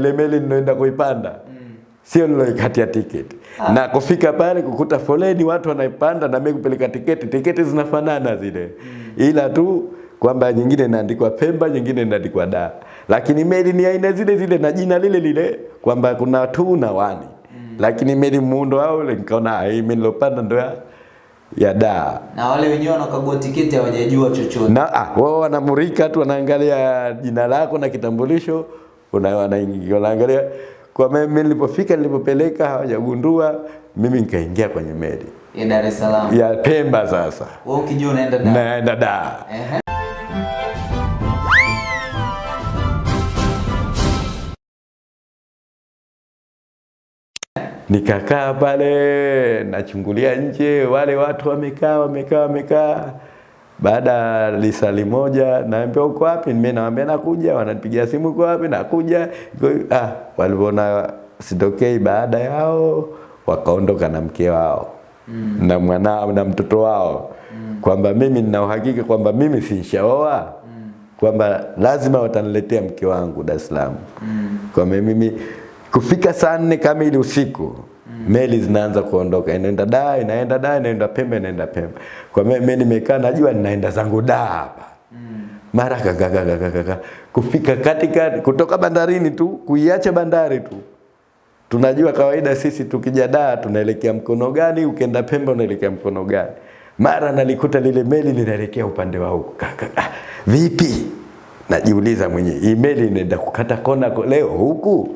ile meli ninaenda kuipanda. Sio niloikatia tiketi na kufika pale kukuta foleni watu wanaipanda na mimi kupeleka tiketi. Tiketi zinafanana zile. Ila tu kwamba nyingine inaandikwa Pemba nyingine inaandikwa da. Lakini meli ni aina zile zile na jina lile lile kwamba kuna tu na wani lakini meli muundo wao ule nikaona ah, hii mimi nilopanda ndo ya ya Dar Na wale wenyewe wanakagua tiketi hawajajua chochote. na ah, wao wanamurika tu wanaangalia jina lako na kitambulisho una- wanaingia wanaangalia kwa mimi nilipofika nilipopeleka hawajagundua mimi nikaingia kwenye meli Ya Dar es Salaam. ya Pemba sasa Wewe ukijua unaenda Dar. naenda Dar Ehe. nikakaa pale nachungulia nje wale watu wamekaa wamekaa wamekaa baada ya lisali moja naambia uko wapi mimi naambia nakuja wananipigia simu uko wapi nakuja ah walipoona sitokei baada yao wakaondoka na mke wao mm. na mwana na mtoto wao mm. kwamba mimi nina uhakika kwamba mimi sinshaoa mm. kwamba lazima wataniletea mke wangu Dar es Salaam mm. kwamba mimi kufika saa nne kamili usiku. Meli zinaanza kuondoka. Inaenda da, inaenda da, inaenda Pemba inaenda Pemba kwa mimi nimekaa najua ninaenda zangu da hapa. Mara kakakakakaka kufika katika kutoka bandarini tu kuiacha bandari tu. Tunajua kawaida sisi tukija da tunaelekea mkono gani, ukienda Pemba unaelekea mkono gani. Mara nalikuta lile meli linaelekea upande wa huko vipi? Najiuliza mwenyewe, hii meli inaenda kukata kona leo huku?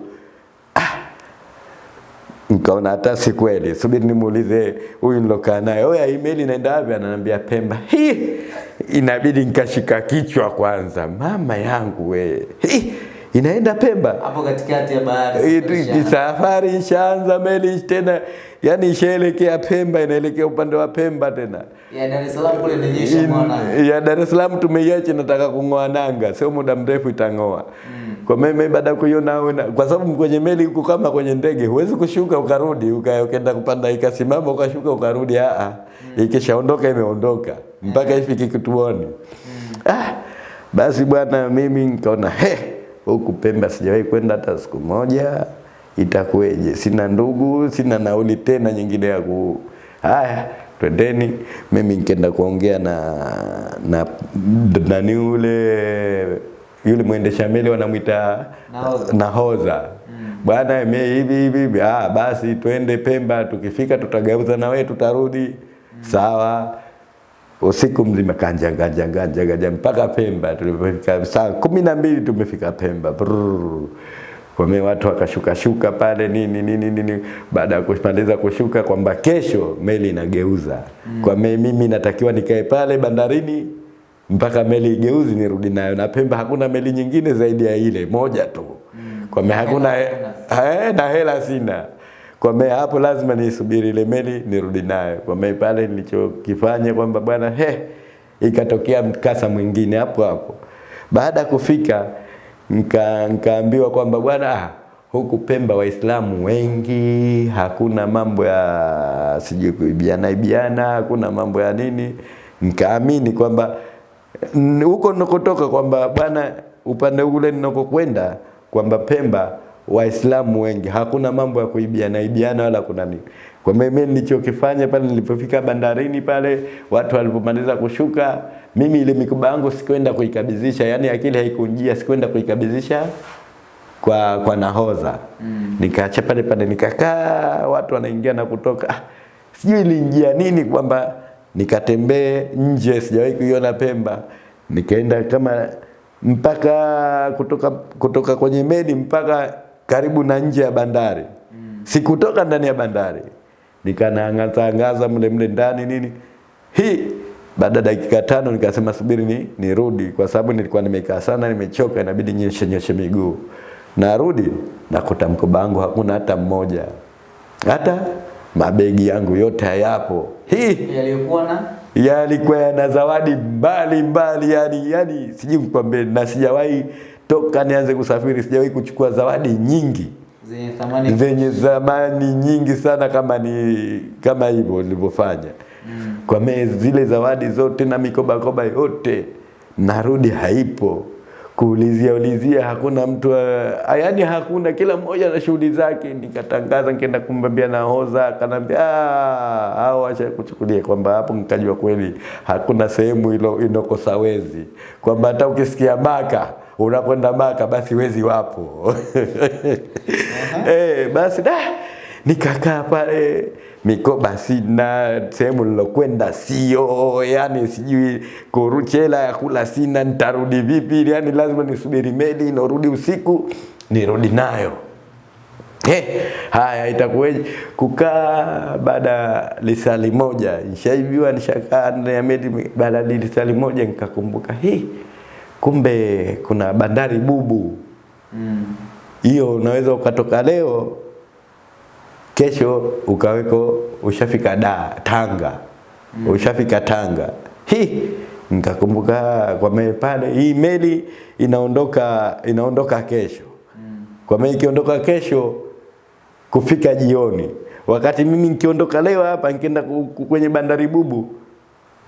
Nikaona hata si kweli, subiri nimuulize huyu nilokaa naye, oya, email inaenda wapi? Ananiambia Pemba. Hi, inabidi nikashika kichwa kwanza, mama yangu we, hi, inaenda Pemba Hapo katikati ya bahari. Hii safari ishaanza. meli tena, yani ishaelekea Pemba, inaelekea upande wa Pemba tena. Ya Dar es Salaam kule inaonyesha mwana. Ya Dar es Salaam tumeiacha, nataka kung'oa nanga, sio muda mrefu itang'oa. Kwa mimi baada ya kuiona kwa sababu kwenye meli huko kama kwenye ndege huwezi kushuka ukarudi uka- ukaenda kupanda ikasimama ukashuka ukarudi, a a ikishaondoka imeondoka mpaka ifike kituoni. Ah, basi bwana, mimi nikaona he, huku Pemba sijawahi kwenda hata siku moja, itakuweje? Sina ndugu, sina nauli tena nyingine ya ku haya twendeni. Mimi nikaenda kuongea na na nani ule yule mwendesha meli wanamwita nahoza nahodha. Bwana mimi hivi hivi ah basi twende Pemba tukifika tutageuza na wewe tutarudi. Mm. sawa. Usiku mzima kanja kanja kanja kanja mpaka Pemba tulipofika. Saa kumi na mbili tumefika Pemba. Brrr. kwa mimi watu wakashuka shuka pale nini nini nini. Baada ya kupandeza kushuka kwamba kesho meli inageuza. Mm. kwa mimi natakiwa nikae pale bandarini mpaka meli igeuzi nirudi nayo. Na Pemba hakuna meli nyingine zaidi ya ile moja tu. Kwa mimi hakuna eh, na hela sina. Kwa mimi hapo lazima nisubiri ile meli nirudi nayo. Kwa mimi pale nilichokifanya kwamba bwana he ikatokea mkasa mwingine hapo hapo. Baada ya kufika nika nikaambiwa kwamba bwana ah, huku Pemba Waislamu wengi, hakuna mambo ya sijui kuibiana ibiana, hakuna mambo ya nini. Nikaamini kwamba huko ninakotoka kwamba bwana, upande ule ninakokwenda kwamba Pemba Waislamu wengi, hakuna mambo ya kuibiana ibiana wala kuna nini. Kwa mimi nilichokifanya pale nilipofika bandarini pale, watu walipomaliza kushuka, mimi ile mikoba yangu sikwenda kuikabidhisha, yani akili haikunjia, sikwenda kuikabidhisha kwa kwa nahoza. mm. nikaacha pale pale nikakaa watu wanaingia na kutoka sijui ilinjia nini kwamba nikatembee nje sijawahi kuiona Pemba. Nikaenda kama mpaka kutoka kutoka kwenye meli mpaka karibu na nje ya bandari. Mm. sikutoka ndani ya bandari. Nikanaangaza angaza mle mle ndani nini. Hii baada ya dakika tano nikasema subiri ni nirudi. Kwa sababu nilikuwa nimekaa sana nimechoka inabidi nyoshe nyoshe miguu. Narudi nakuta mkoba wangu hakuna hata mmoja. Hata mabegi yangu yote hayapo. Hii Yaliyokuwa na? Yalikuwa yana zawadi mbali mbali yani yani sijui nikwambie na sijawahi toka nianze kusafiri sijawahi kuchukua zawadi nyingi. Zenye thamani zenye zamani nyingi sana kama ni kama hivyo nilivyofanya. Mm. kwa me zile zawadi zote na mikoba koba yote narudi haipo kuulizia ulizia, hakuna mtu uh, yaani hakuna, kila mmoja na shughuli zake. Nikatangaza, nikaenda kumwambia nahodha, akanambia "Ah, hao acha kuchukulia kwamba hapo, nikajua kweli hakuna sehemu ilo inokosa wezi, kwamba hata ukisikia Maka unakwenda Maka, basi wezi wapo. Eh, basi da nikakaa pale mikoba sina, sehemu nilokwenda sio, yani sijui kuruchela ya kula sina, nitarudi vipi? Yani lazima nisubiri meli inorudi usiku nirudi nayo. Hey, haya itakuwaje? Kukaa baada ya lisali moja, nishaibiwa nishakaa ndani ya meli, baada ya lisali moja nikakumbuka, hii kumbe kuna bandari bubu Mm. hiyo unaweza ukatoka leo kesho ukaweko ushafika da Tanga. Mm. ushafika Tanga. Hi! Nikakumbuka kwa meli pale hii meli inaondoka inaondoka kesho. Mm. kwa meli ikiondoka kesho kufika jioni. Wakati mimi nikiondoka leo hapa nikienda kwenye bandari bubu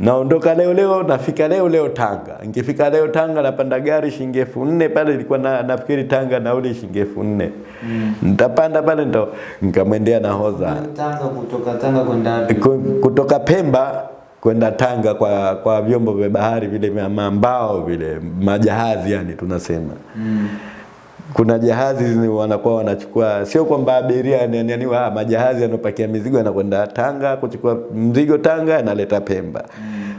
naondoka leo leo nafika leo leo Tanga. Nikifika leo Tanga napanda gari shilingi elfu nne pale ilikuwa na, nafikiri Tanga nauli shilingi elfu nne mm. nitapanda pale ndo nikamwendea nahodha Tanga kutoka Tanga kwenda? Kutoka Pemba kwenda Tanga kwa kwa vyombo vya bahari vile vya mambao vile majahazi yani tunasema Mm. Kuna jahazi zi- wanakuwa wanachukua, sio kwamba abiria ni, yani ni, ah, majahazi yanopakia mizigo yanakwenda Tanga kuchukua mzigo Tanga analeta Pemba.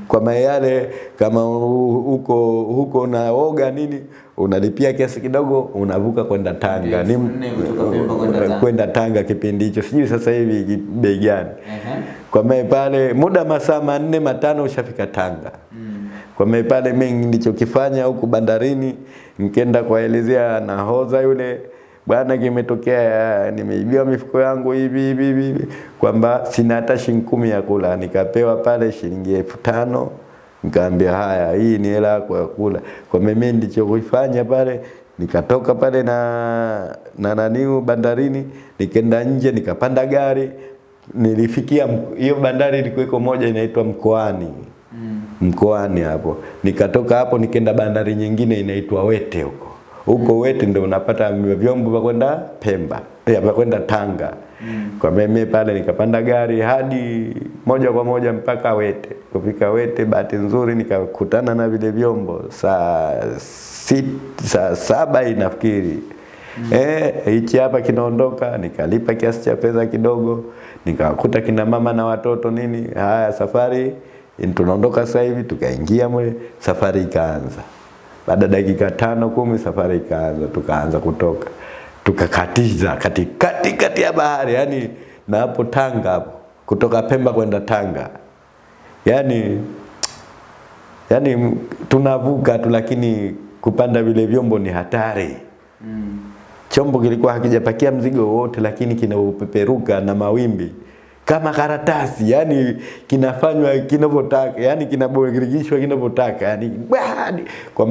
Kwa maana yale kama huko huko unaoga nini unalipia kiasi kidogo unavuka kwenda Tanga. Pemba kwenda Tanga. kipindi hicho, sijui sasa hivi bei gani. Ehe. Kwa maana pale muda masaa manne matano ushafika Tanga. Mm. Kwa maana pale mimi nilichokifanya huku bandarini, nikenda kuwaelezea nahodha yule bwana, kimetokea nimeibiwa mifuko yangu hivi hivi hivi kwamba sina hata shilingi kumi ya kula. Nikapewa pale shilingi elfu tano nikaambia haya, hii ni hela yako ya kula. Kwa mimi nilichokifanya pale nikatoka pale na na naniu bandarini, nikaenda nje, nikapanda gari, nilifikia hiyo bandari ilikuwa moja inaitwa Mkoani. Mkoani hapo. Nikatoka hapo nikaenda bandari nyingine inaitwa Wete huko. Huko Wete ndio unapata vyombo vya kwenda Pemba, ya vya kwenda Tanga. Kwa mimi pale nikapanda gari hadi moja kwa moja mpaka Wete. Kufika Wete, bahati nzuri nikakutana na vile vyombo saa sit, saa saba inafikiri Mm. Eh, hichi hapa kinaondoka, nikalipa kiasi cha pesa kidogo, nikakuta kina mama na watoto nini. Haya, safari tunaondoka sasa hivi, tukaingia mwe, safari ikaanza. Baada dakika tano kumi, safari ikaanza, tukaanza kutoka, tukakatiza katikati kati ya bahari, yani na hapo Tanga hapo, kutoka Pemba kwenda Tanga, yani yani tunavuka tu, lakini kupanda vile vyombo ni hatari Mm. chombo kilikuwa hakijapakia mzigo wote, lakini kinaupeperuka na mawimbi kama karatasi, yani kinafanywa kinavyotaka, yani kinaborigishwa kinavyotaka, yani badi kwa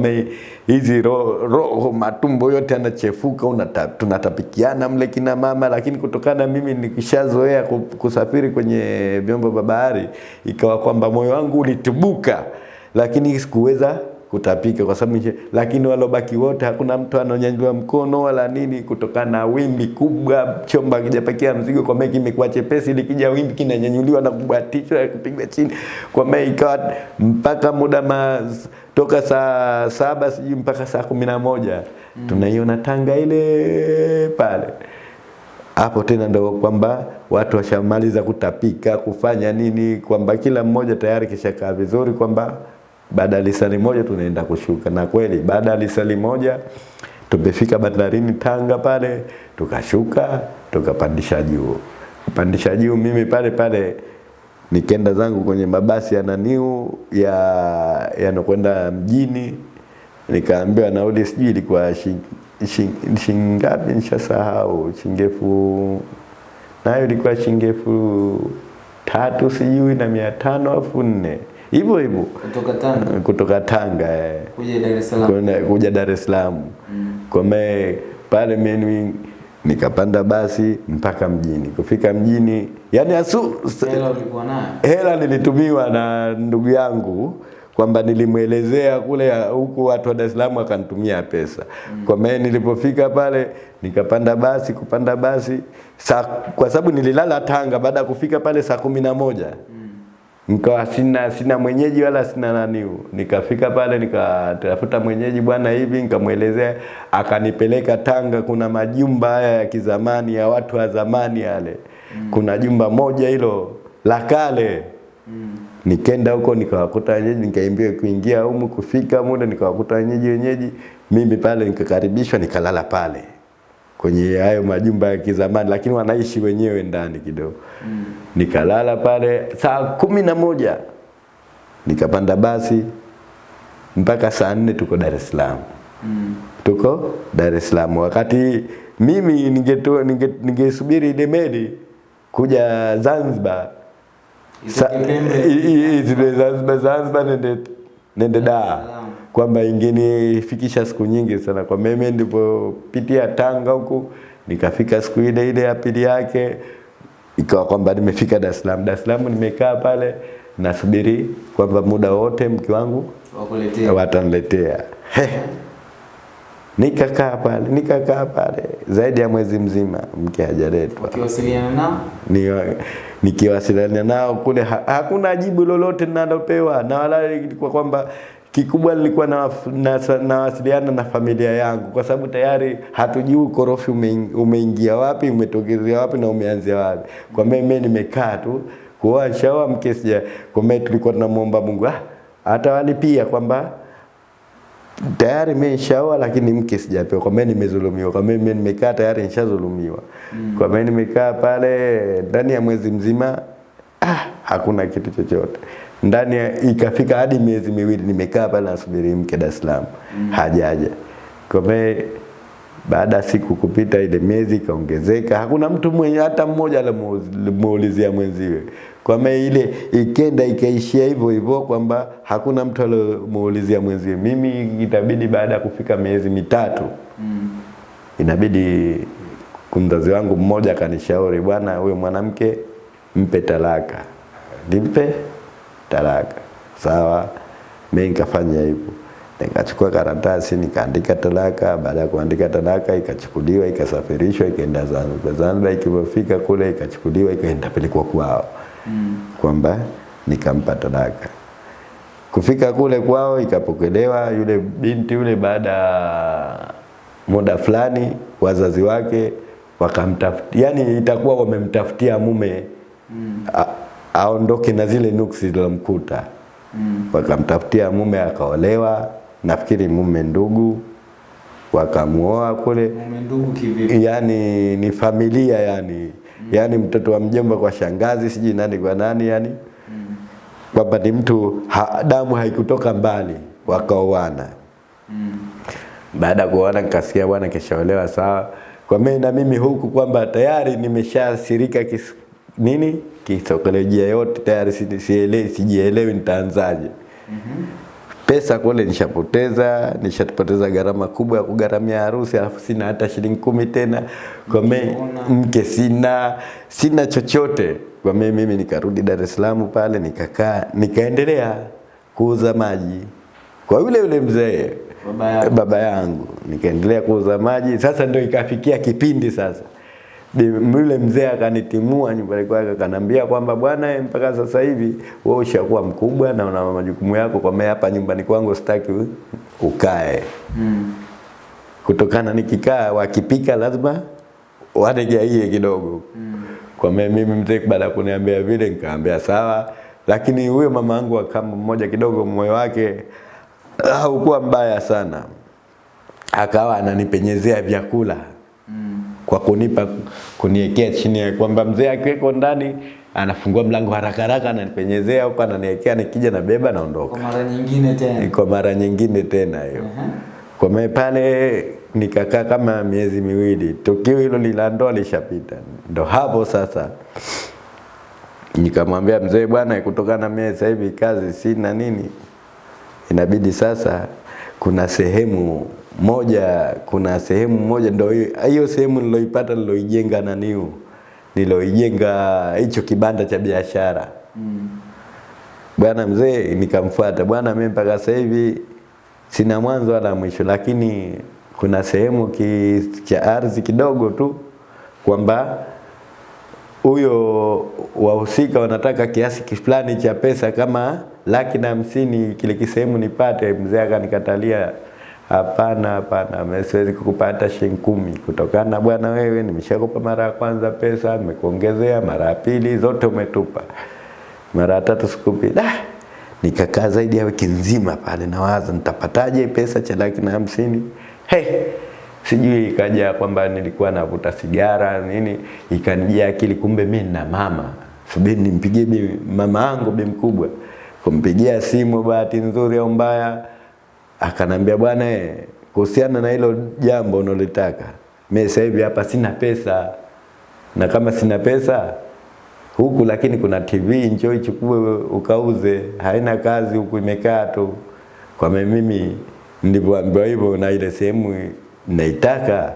hizi roho ro, matumbo yote yanachefuka, unata, tunatapikiana mle kina mama, lakini kutokana mimi nikishazoea kusafiri kwenye vyombo vya bahari, ikawa kwamba moyo wangu ulitubuka, lakini sikuweza kutapika kwa sababu nje lakini walobaki wote hakuna mtu ananyanyua mkono wala nini, kutokana na wimbi kubwa, Chomba kijapakia mzigo, kwa meki kimekuwa chepesi, likija wimbi kinanyanyuliwa na kubatishwa kupigwa chini, kwa meki, ikawa mpaka muda ma, toka saa saba sijui mpaka saa kumi na moja mm. tunaiona Tanga ile pale hapo tena ndo kwamba watu washamaliza kutapika kufanya nini, kwamba kila mmoja tayari kishakaa vizuri, kwamba baada ya lisali moja tunaenda kushuka. Na kweli baada ya lisali moja tumefika bandarini Tanga pale, tukashuka tukapandisha juu. pandisha juu, mimi pale pale nikenda zangu kwenye mabasi ya naniu ya yanokwenda mjini, nikaambiwa nauli sijui ilikuwa shingapi, nishasahau, shingefu, nayo ilikuwa shingefu tatu sijui na mia tano elfu nne hivyo hivyo Kutoka Tanga kutoka Tanga eh kuja Dar es Salaam. kwenda kuja Dar es Salaam. mm. Kwa me pale mimi nikapanda basi mpaka mjini. Kufika mjini, yani asu Hela ulikuwa nayo? hela nilitumiwa na ndugu yangu kwamba nilimwelezea kule huku watu wa Dar es Salaam akanitumia pesa. Kwa maana nilipofika pale nikapanda basi, kupanda basi saa, kwa sababu nililala Tanga, baada ya kufika pale saa kumi na moja nikawa sina sina mwenyeji wala sina nani. Nikafika pale nikatafuta mwenyeji bwana hivi, nikamwelezea, akanipeleka Tanga. Kuna majumba haya ya kizamani ya watu wa zamani yale, mm. kuna jumba moja hilo la kale mm. Nikenda huko nikawakuta wenyeji, nikaimbiwa kuingia humu, kufika muda nikawakuta wenyeji wenyeji. Mimi pale nikakaribishwa, nikalala pale kwenye hayo majumba ya kizamani, lakini wanaishi wenyewe ndani kidogo. Mm. Nikalala pale saa kumi na moja nikapanda basi mpaka saa nne tuko Dar es Salaam Mm. tuko Dar es Salaam. Wakati mimi ningesubiri ninge- ninge ile meli kuja Zanzibar Sa- Zanzibar Zanzibar nende nende Dar. Kwamba ingenifikisha siku nyingi sana. Kwa mimi nilipopitia Tanga huku nikafika siku ile ile ya pili yake ikawa kwamba nimefika Dar es Salaam. Dar es Salaam nimekaa pale nasubiri kwamba muda wote mke wangu Wakuletea. wataniletea. Nikakaa pale, nikakaa pale zaidi ya mwezi mzima mke hajaletwa. Ukiwasiliana nao Ni, nikiwasiliana nao kule ha, hakuna jibu lolote ninalopewa na wala ilikuwa kwamba kikubwa nilikuwa na, na, nawasiliana na familia yangu kwa sababu tayari hatujui ukorofi umeingia umeingia wapi umetokezea wapi na umeanzia wapi. Kwa mimi nimekaa tu kuoa shawa mke kwa mimi tulikuwa tunamwomba Mungu ah, atawalipia kwamba tayari mimi nishaoa lakini mke sijapewa. Kwa mimi nimezulumiwa. Kwa mimi nimekaa tayari nishazulumiwa. Kwa mimi nimekaa pale ndani ya mwezi mzima ah, hakuna kitu chochote. Ndani ikafika hadi miezi miwili nimekaa pale nasubiri mke Dar es Salaam. mm. Hajaja. Kwa baada siku kupita ile miezi ikaongezeka, hakuna mtu mwenye hata mmoja alimuulizia mwenziwe. Kwa maana ile ikenda ikaishia hivyo hivyo kwamba hakuna mtu alimuulizia mwenziwe. Mimi itabidi baada ya kufika miezi mitatu mm. inabidi mzazi wangu mmoja akanishauri, bwana, huyo mwanamke mpe talaka, nimpe talaka. Sawa, mimi nikafanya hivyo, nikachukua karatasi nikaandika talaka. Baada ya kuandika talaka, ikachukuliwa ikasafirishwa ikaenda Zanzibar. Zanzibar ikipofika kule ikachukuliwa ikaenda pelekwa kwao, Mm. kwamba nikampa talaka. Kufika kule kwao ikapokelewa yule binti yule, baada ya muda fulani wazazi wake wakamtafutia, yani itakuwa wamemtafutia mume Mm. a, aondoke na zile nuksi zilomkuta. Mm. Wakamtafutia mume akaolewa, nafikiri mume ndugu, wakamuoa kule Mume ndugu kivipi? yani ni familia yani mm. yani mtoto wa mjomba kwa shangazi siji nani kwa nani yani Mm. kwamba ni mtu ha, damu haikutoka mbali wakaoana Mm. baada ya kuoana nikasikia bwana kishaolewa sawa kwa mimi na mimi huku kwamba tayari nimeshasirika kis, nini kisaikolojia yote tayari sielewi sijielewi nitaanzaje mm -hmm. pesa kule nishapoteza, nishapoteza gharama kubwa ya kugaramia harusi, alafu sina hata shilingi kumi tena. Kwa mimi mke sina, sina chochote. Kwa mimi mimi nikarudi Dar es Salaam pale nikakaa, nikaendelea kuuza maji kwa yule yule mzee Baba yangu, baba yangu, nikaendelea kuuza maji. Sasa ndio ikafikia kipindi sasa yule mzee akanitimua nyumbani kwake akanambia kwamba bwana, mpaka sasa hivi wewe ushakuwa mkubwa na una majukumu yako, kwa maana hapa nyumbani kwangu sitaki ukae, Mm. kutokana nikikaa wakipika lazima wanejaie kidogo. Mm. Kwa maana mimi mzee baada ya kuniambia vile nikaambia sawa, lakini huyo mama yangu akamba mmoja kidogo moyo wake haukuwa mbaya sana, akawa ananipenyezea vyakula. Kwa kunipa kuniwekea chini ya kwamba mzee akiweko ndani anafungua mlango haraka haraka ananipenyezea huko ananiwekea, nikija na beba naondoka. Kwa mara nyingine tena. Kwa mara nyingine tena hiyo. Kwa maana pale nikakaa kama miezi miwili, tukio hilo la ndoa lishapita. Ndo hapo sasa nikamwambia mzee, bwana, kutokana na mimi sasa hivi kazi sina nini, inabidi sasa kuna sehemu moja, kuna sehemu moja ndio hiyo sehemu niloipata niloijenga naniu, niloijenga hicho kibanda cha biashara Mm. bwana mzee, nikamfuata bwana, mimi mpaka sasa hivi sina mwanzo wala mwisho, lakini kuna sehemu ki, cha ardhi kidogo tu kwamba huyo wahusika wanataka kiasi fulani cha pesa kama laki na hamsini kile kisehemu nipate. Mzee akanikatalia, hapana, hapana, mimi siwezi kukupa hata shilingi kumi kutokana na bwana, wewe nimeshakupa mara ya kwanza pesa, nimekuongezea mara ya pili, zote umetupa, mara ya tatu sikupi. Da, nikakaa zaidi ya wiki nzima pale nawaza nitapataje pesa cha laki na hamsini. Hey, sijui ikaja kwamba nilikuwa navuta sigara nini, ikanijia akili, kumbe mimi na mama, subiri nimpigie mama yangu bi mkubwa. Kumpigia simu, bahati nzuri au mbaya, akanambia bwana, eh, kuhusiana na hilo jambo unalotaka, mimi sasa hivi hapa sina pesa, na kama sina pesa huku, lakini kuna TV, njoo ichukue ukauze, haina kazi huku, imekaa tu. Kwa mimi nilivyoambiwa hivyo na ile sehemu naitaka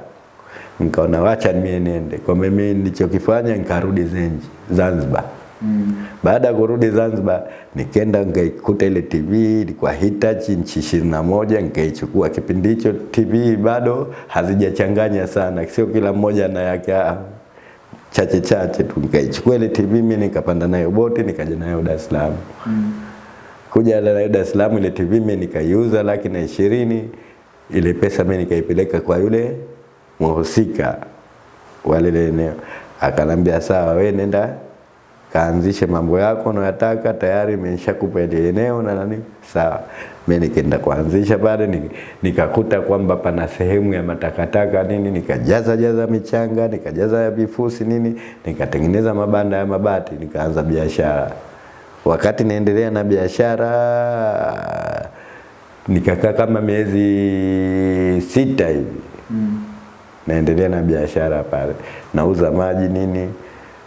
nikaona wacha mimi niende. Kwa mimi nilichokifanya nikarudi Zenji Zanzibar. Mm. Baada ya kurudi Zanzibar nikaenda nikaikuta ile TV ilikuwa Hitachi nchi ishirini na moja nikaichukua. Kipindi hicho TV bado hazijachanganya sana, sio kila mmoja na yake ah, chache chache tu. Nikaichukua ile TV mimi nikapanda nayo boti nikaja nayo Dar es Salaam. Mm. Kuja nayo Dar es Salaam ile TV mimi nikaiuza laki na ishirini ile pesa mimi nikaipeleka kwa yule mhusika wa lile eneo, akanambia sawa, we nenda kaanzishe mambo yako unayotaka, tayari imeshakupa ile eneo na nani. Sawa, mimi nikaenda kuanzisha pale, nikakuta kwamba pana sehemu ya matakataka nini, nikajaza jaza michanga, nikajaza ya vifusi nini, nikatengeneza mabanda ya mabati, nikaanza biashara. Wakati naendelea na biashara nikakaa kama miezi sita hivi Mm. naendelea na biashara pale, nauza maji nini.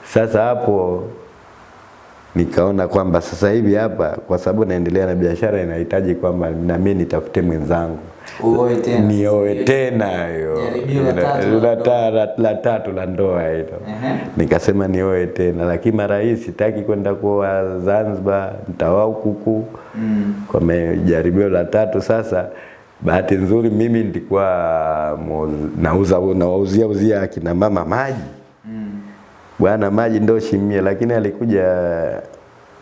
Sasa hapo nikaona kwamba sasa hivi hapa, kwa sababu naendelea na biashara, inahitaji kwamba na mimi nitafute mwenzangu nioe tena hiyo la tatu la ndoa. hilo. Nikasema nioe tena, lakini mara hii sitaki kwenda kuoa Zanzibar, nitaoa huku Mm. kwa majaribio la tatu sasa bahati nzuri mimi nilikuwa nauza nawauzia uzia akina mama maji. Bwana maji ndo shimie. Lakini alikuja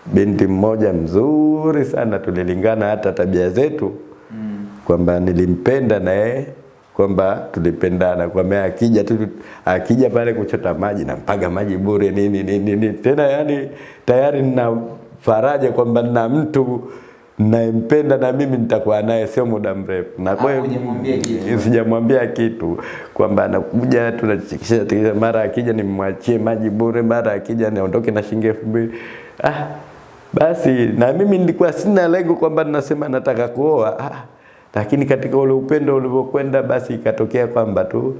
binti mmoja mzuri sana. Tulilingana hata tabia zetu Mm. kwamba nilimpenda na yeye kwamba tulipendana. Kwamba akija tu akija pale kuchota maji nampaga maji bure nini nini nini tena yani tayari nina faraja kwamba nina mtu nayempenda na mimi nitakuwa naye sio muda mrefu. Na kwa hiyo kitu. sijamwambia kitu kwamba anakuja tunachikisha tikisha mara akija nimwachie maji bure mara akija niondoke na shilingi elfu mbili. Ah basi na mimi nilikuwa sina lengo kwamba ninasema nataka kuoa. Ah, lakini katika ule upendo ulivyokwenda basi ikatokea kwamba tu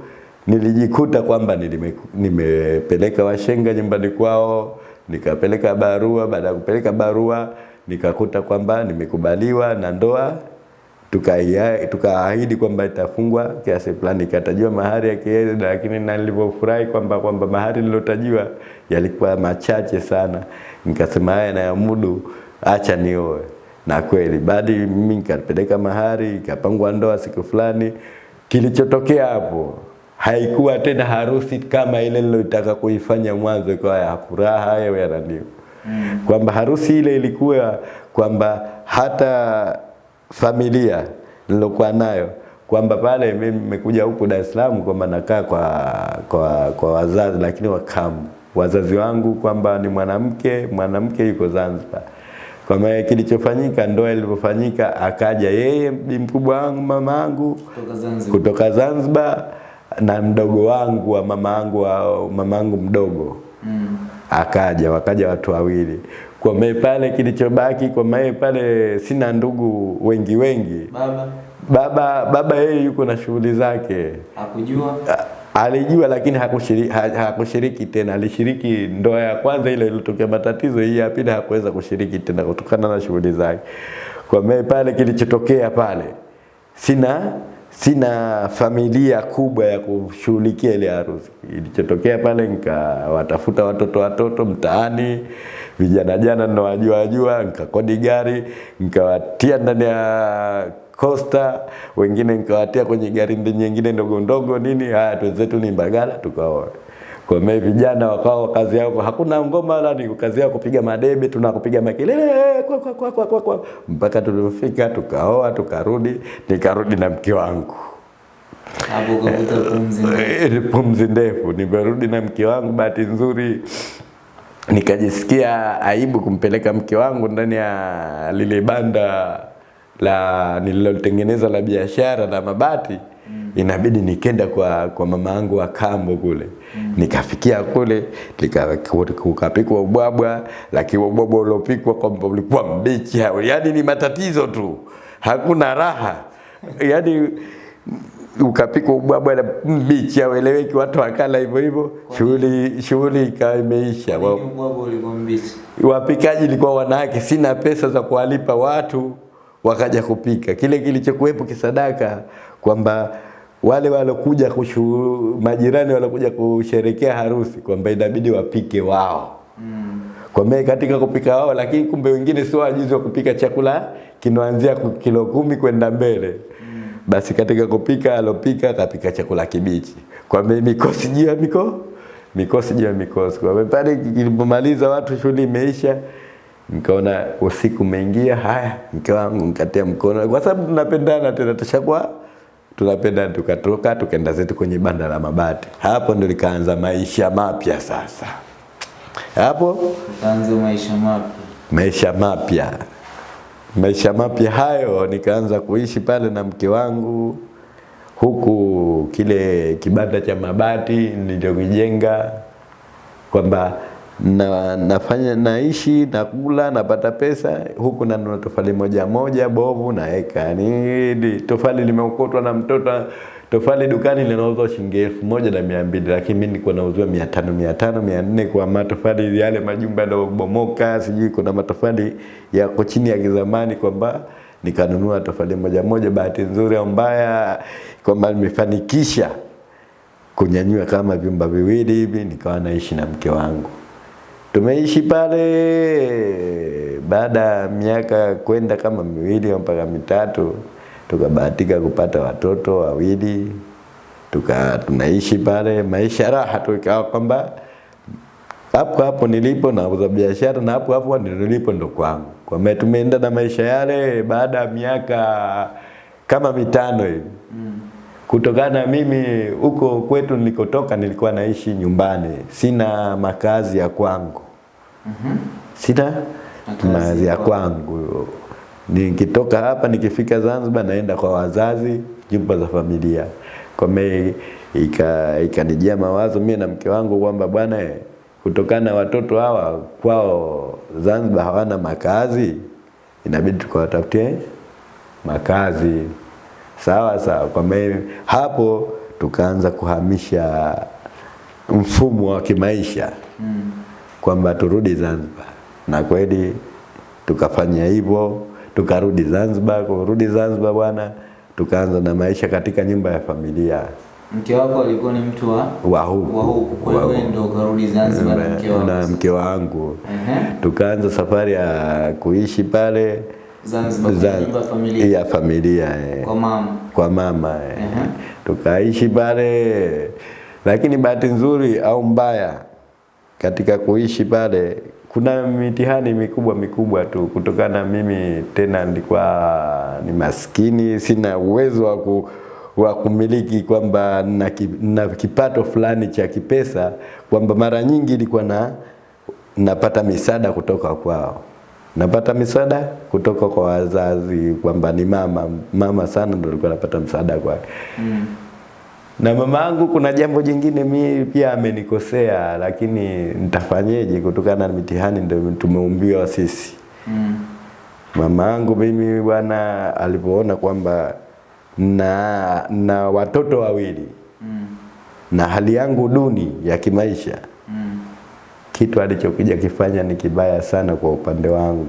nilijikuta kwamba nilime- nimepeleka washenga nyumbani kwao nikapeleka barua. Baada ya kupeleka barua nikakuta kwamba nimekubaliwa na ndoa tukaahidi tukaahidi kwamba itafungwa kiasi fulani, ikatajiwa mahari ya kiasi, lakini na nilivyofurahi kwamba kwamba mahari nilotajiwa yalikuwa machache sana, nikasema haya nayamudu, acha nioe. Na kweli badi mimi nikapeleka mahari, ikapangwa ndoa siku fulani. Kilichotokea hapo haikuwa tena harusi kama ile nilotaka kuifanya mwanzo, ikawa ya furaha ya ya nani Mm. kwamba harusi ile ilikuwa kwamba hata familia nilokuwa nayo kwamba pale mimi nimekuja huku Dar es Salaam kwamba nakaa kwa, kwa, kwa wazazi lakini wakamu wazazi wangu kwamba ni mwanamke mwanamke yuko Zanzibar. Kwa maana kilichofanyika ndoa ilivyofanyika, akaja yeye mkubwa wangu mama yangu Kutoka Zanzibar. kutoka Zanzibar na mdogo wangu wa mama yangu wa mama yangu mdogo Mm. akaja wakaja watu wawili. Kwa mae pale kilichobaki kwa mae pale sina ndugu wengi wengi. Baba? Baba baba yeye yuko na shughuli zake. Hakujua. Alijua lakini hakushiriki, ha, hakushiriki tena. Alishiriki ndoa ya kwanza ile ilitokea matatizo hii ya pili hakuweza kushiriki tena kutokana na shughuli zake. Kwa mimi pale kilichotokea pale sina sina familia kubwa ya kushughulikia ile harusi. Ilichotokea pale nikawatafuta watoto watoto mtaani, vijana jana ninawajua jua, nikakodi gari nikawatia ndani ya Costa, wengine nikawatia kwenye gari nyingine ndogo ndogo nini, haya twenzetu ni Mbagala, tukaoa. Kwa mimi vijana wakao kazi yao hakuna ngoma wala ni kazi yao kupiga madebe, tunakupiga makelele kwa kwa kwa kwa, kwa, kwa. mpaka tulifika tukaoa, tukarudi, nikarudi na mke wangu. Hapo pumzi ndefu. Eh, pumzi ndefu. Nimerudi na mke wangu, bahati nzuri nikajisikia aibu kumpeleka mke wangu ndani ya lile banda la nililotengeneza la biashara la mabati inabidi nikenda kwa, kwa mama yangu wa kambo kule nikafikia kule kukapikwa ubwabwa lakini ubwabwa uliopikwa kwamba ulikuwa mbichi. Yaani ni matatizo tu. Hakuna raha. Yaani ukapikwa ubwabwa na mbichi haueleweki, watu wakala hivyo hivyo, shughuli shughuli ikawa imeisha. Wapikaji ilikuwa wanawake, sina pesa za kuwalipa watu, wakaja kupika. Kile kilichokuwepo kisadaka, kwamba wale walokuja kushu, majirani walokuja kusherekea harusi kwamba inabidi wapike wao Mm. kwa mimi katika kupika wao, lakini kumbe wengine sio wajuzi wa kupika chakula kinaanzia kilo kumi kwenda mbele. Basi katika kupika alopika kapika chakula kibichi, kwa mimi mikosi juu ya miko mikosi juu ya mikosi. Kwa mimi pale nilipomaliza watu shughuli imeisha, nikaona usiku umeingia, haya mke wangu nikatia mkono, kwa sababu tunapendana tena, tushakuwa tunapendana, tukatoka tukaenda zetu kwenye banda la mabati. Hapo ndo likaanza maisha mapya sasa hapo kaanza maisha mapya. maisha mapya maisha mapya hayo nikaanza kuishi pale na mke wangu huku kile kibanda cha mabati nilichokijenga kwamba na, nafanya naishi nakula napata pesa huku nanunua tofali moja moja bovu naeka ni ni- tofali limeokotwa na mtoto tofali dukani linauzwa shilingi elfu moja na mia mbili lakini mimi nilikuwa nauzwa mia tano mia tano mia nne kwa matofali yale majumba yanayobomoka sijui kuna matofali yako chini ya kizamani kwamba nikanunua tofali moja moja bahati nzuri au mbaya kwamba nimefanikisha kunyanyua kama vyumba viwili hivi, nikawa naishi na mke wangu. Tumeishi pale, baada ya miaka kwenda kama miwili au mpaka mitatu, tukabahatika kupata watoto wawili, tuka tunaishi pale maisha raha tu, ikawa kwamba hapo hapo nilipo nauza biashara na hapo hapo nilipo ndo kwangu. Kwa maana tumeenda na maisha yale baada ya miaka kama mitano hivi. Mm. kutokana na mimi huko kwetu nilikotoka nilikuwa naishi nyumbani, sina makazi ya kwangu, Mhm. mazi Makazi makazi ya kwangu. Nikitoka hapa nikifika Zanzibar naenda kwa wazazi, nyumba za familia. Kwa ika ikanijia mawazo mimi na mke wangu kwamba bwana, eh, kutokana na watoto hawa kwao Zanzibar hawana makazi, inabidi tukawatafutie makazi. Sawa sawa. Kwa me, hapo tukaanza kuhamisha mfumo wa kimaisha Mm. Kwamba turudi Zanzibar, na kweli tukafanya hivyo, tukarudi Zanzibar. Kurudi Zanzibar bwana, tukaanza na maisha katika nyumba ya familia Mke wako alikuwa ni mtu wa wa huku wa huku, kwa hiyo wewe ndio ukarudi Zanzibar na mke wako. na mke wangu Ehe. tukaanza safari ya kuishi pale Zanzibar ya familia ya familia eh. kwa mama. kwa mama eh. Ehe. tukaishi pale, lakini bahati nzuri au mbaya katika kuishi pale kuna mitihani mikubwa mikubwa tu, kutokana mimi tena nilikuwa ni maskini, sina uwezo wa ku, wa kumiliki kwamba na, na kipato fulani cha kipesa, kwamba mara nyingi ilikuwa na napata misaada kutoka kwao napata misaada kutoka kwa wazazi, kwamba ni mama mama sana ndo alikuwa anapata msaada kwake Mm. Na mama angu kuna jambo jingine mi pia amenikosea, lakini nitafanyeje? Kutokana na mitihani ndio tumeumbiwa sisi. Mm. Mama angu mimi bwana, alipoona kwamba na, na watoto wawili Mm. na hali yangu duni ya kimaisha, Mm. kitu alichokuja kifanya ni kibaya sana kwa upande wangu.